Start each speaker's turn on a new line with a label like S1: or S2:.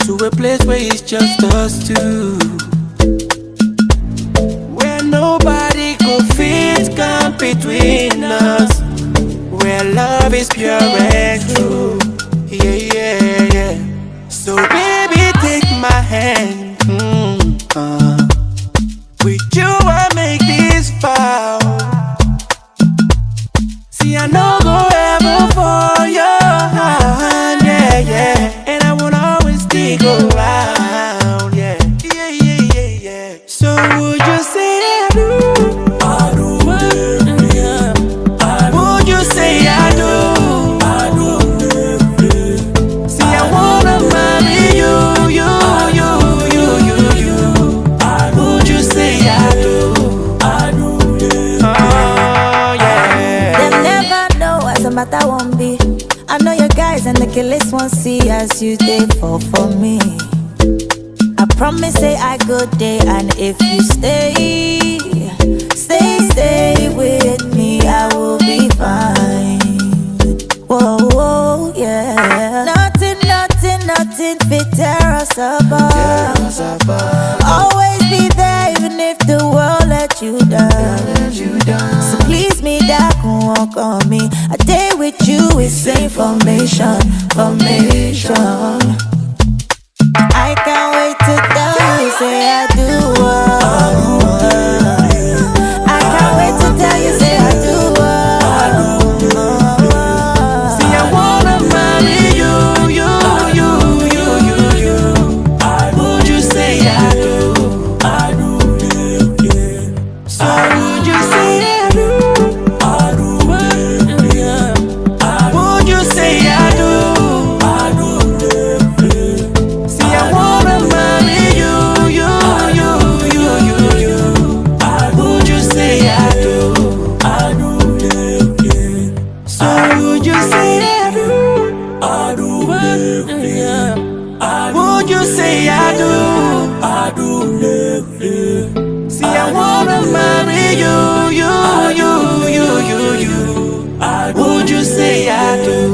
S1: to a place where it's just us two. Where nobody could fit, come between us. Where love is pure and true. Yeah, yeah, yeah. So, baby, take my hand. Mm, uh. With you, I make this vow. See, I know.
S2: A matter won't be. I know your guys and the killers won't see as you they fall for me. I promise say I good day and if you stay, stay, stay with me, I will be fine. Whoa, whoa, yeah. Nothing, nothing, nothing fit tear us apart. So you say I do. I do, yeah, yeah. See, I, I wanna marry you, you, you, you, you, you. Would you say I do?